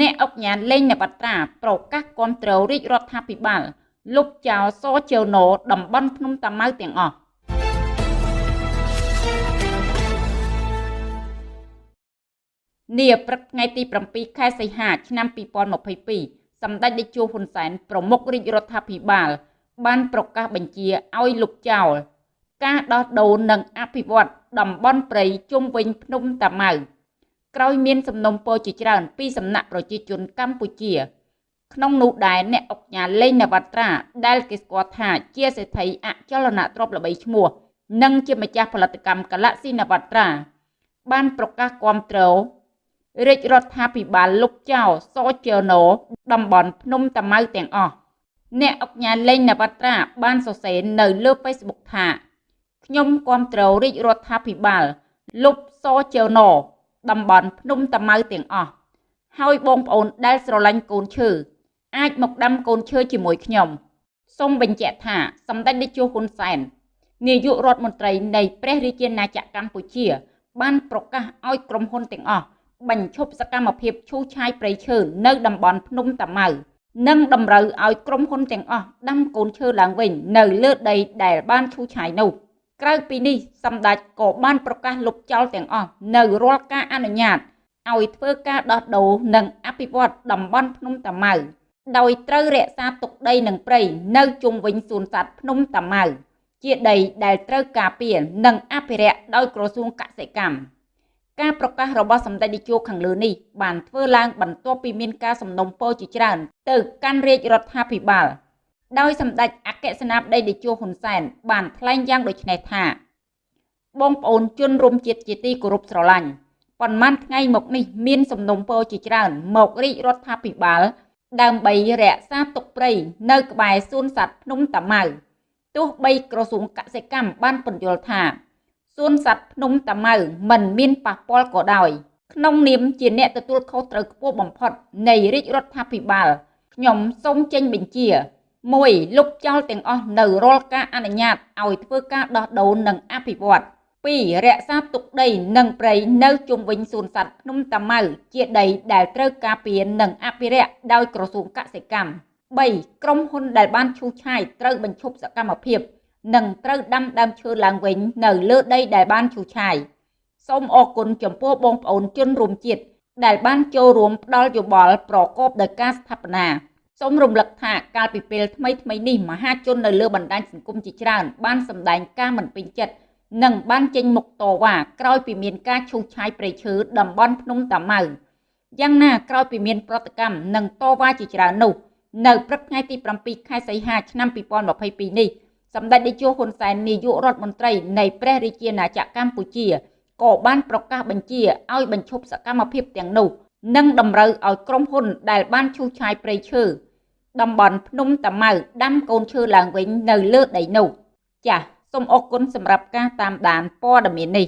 អ្នកអុកញ៉ានលេងនវត្រាប្រកាសគាំទ្ររាជរដ្ឋាភិបាលលុបចោលសជើណូតំបន់ភ្នំតាម៉ៅទាំងអស់នាព្រឹកថ្ងៃទី7ខែសីហាឆ្នាំ2022សម្ដេចតេជោហ៊ុនសែនប្រមុខរាជរដ្ឋាភិបាល បានប្រកាសបញ្ជាឲ្យលុបចោលការដោះដូរនិងអភិវឌ្ឍតំបន់ព្រៃជុំវិញភ្នំតាម៉ៅ ក្រោយមានសំណុំពរជាច្រើនពីសំណាក់ប្រជាជនកម្ពុជា ក្នុងនោះដែរអ្នកអុកញ៉ាលេងនវត្រាដែលគេស្គាល់ថាជាសេដ្ឋីអចលនទ្រព្យល្បីឈ្មោះ និងជាម្ចាស់ផលិតកម្ម Galaxy នវត្រា បានប្រកាសគាំទ្ររាជរដ្ឋាភិបាលលុបចោលសជើណូតំបន់ភ្នំតាម៉ៅទាំងអស់អ្នកអុកញ៉ាលេងនវត្រាបានសរសេរនៅលើ Facebook ថាខ្ញុំគាំទ្ររាជរដ្ឋាភិបាលលុបសជើណូ តំបន់ភ្នំតាម៉ៅទាំងអស់ហើយបងប្អូនដែលស្រឡាញ់កូនឈើអាចមកដាំកូនឈើជាមួយខ្ញុំសូមបញ្ជាក់ថាសម្ដេចតេជោហ៊ុនសែននាយករដ្ឋមន្ត្រីនៃព្រះរាជាណាចក្រកម្ពុជា បានប្រកាសឲ្យក្រុមហ៊ុនទាំងអស់បញ្ឈប់សកម្មភាពឈូសឆាយព្រៃឈើនៅតំបន់ភ្នំតាម៉ៅនិងតម្រូវឲ្យក្រុមហ៊ុនទាំងអស់ដាំកូនឈើឡើងវិញនៅលើដីដែលបានឈូសឆាយនោះ។ ក្រៅពីនេះសម្ដេចក៏បានប្រកាសលុបចោលទាំងអស់នៅរាល់ការអនុញ្ញាតឲ្យធ្វើការដោះដូរនិងអភិវឌ្ឍតំបន់ភ្នំតាម៉ៅដោយត្រូវរក្សាទុកដីនិងព្រៃនៅជុំវិញសួនសត្វភ្នំតាម៉ៅជាដីដែលត្រូវការពារនិងអភិរក្សដោយក្រសួងកសិកម្មការប្រកាសរបស់សម្ដេចតេជោខាងលើនេះបានធ្វើឡើងបន្ទាប់ពីមានការសំណុំពរជាច្រើនទៅកាន់រាជរដ្ឋាភិបាល ដោយសម្ដេចអគ្គសេនាបតីតេជោហ៊ុនសែនបានថ្លែងយ៉ាងដូចនេះថា បងប្អូនជនរួមជាតិជាទីគោរពស្រឡាញ់ប៉ុន្មានថ្ងៃមកនេះមានសំណុំពរជាច្រើន មករាជរដ្ឋាភិបាល ដើម្បីរក្សាទុកព្រៃនៅក្បែរសួនសត្វភ្នំតាម៉ៅទោះបីក្រសួងកសិកម្មបានពន្យល់ថាសួនសត្វភ្នំតាម៉ៅមិនមានប៉ះពាល់ក៏ដោយក្នុងនាមជាអ្នកទទួលខុសត្រូវខ្ពស់បំផុតនៃរាជរដ្ឋាភិបាលខ្ញុំសូមចេញបញ្ជា 1លុបចោលទាំងអស់នៅរាល់ការអនុញ្ញាតឲ្យធ្វើការដោះដូរនិងអភិវឌ្ឍ2រក្សាទុកដីនិងព្រៃនៅជុំវិញសួនសត្វភ្នំតាម៉ៅជាដីដែលត្រូវការពារនិងអភិរក្សដោយក្រសួងកសិកម្ម3ក្រុមហ៊ុនដែលបានឈូសឆាយត្រូវបញ្ឈប់សកម្មភាព និងត្រូវដាំដើមឈើឡើងវិញនៅលើដីដែលបានឈូសឆាយសូមអរគុណចំពោះបងប្អូនជនរួមជាតិដែលបានចូលរួមផ្ដល់យោបល់ប្រកបដោយការស្ថាបនា សូមរំលឹកថាកាលពីពេលថ្មីថ្មីនេះមហាជននៅលើបណ្ដាញសង្គមជាច្រើនបានសម្ដែងការមិនពេញចិត្តនិងបានចេញមុខតវ៉ាក្រោយពីមានការឈូសឆាយព្រៃឈើតំបន់ភ្នំតាម៉ៅយ៉ាងណាក្រោយពីមានប្រតិកម្មនិងតវ៉ាជាច្រើននោះនៅព្រឹកថ្ងៃទី7ខែសីហាឆ្នាំ2022នេះសម្ដេចតេជោហ៊ុនសែននាយករដ្ឋមន្ត្រីនៃព្រះរាជាណាចក្រកម្ពុជាក៏បានប្រកាសបញ្ជាឲ្យបញ្ឈប់សកម្មភាពទាំងនោះនិងតម្រូវឲ្យក្រុមហ៊ុនដែលបានឈូសឆាយព្រៃឈើ តំបន់ភ្នំតាម៉ៅដាំកូនឈើឡើងវិញនៅលើដីនោះ ចាសសូមអរគុណសម្រាប់ការតាមដានព័ត៌មាននេះ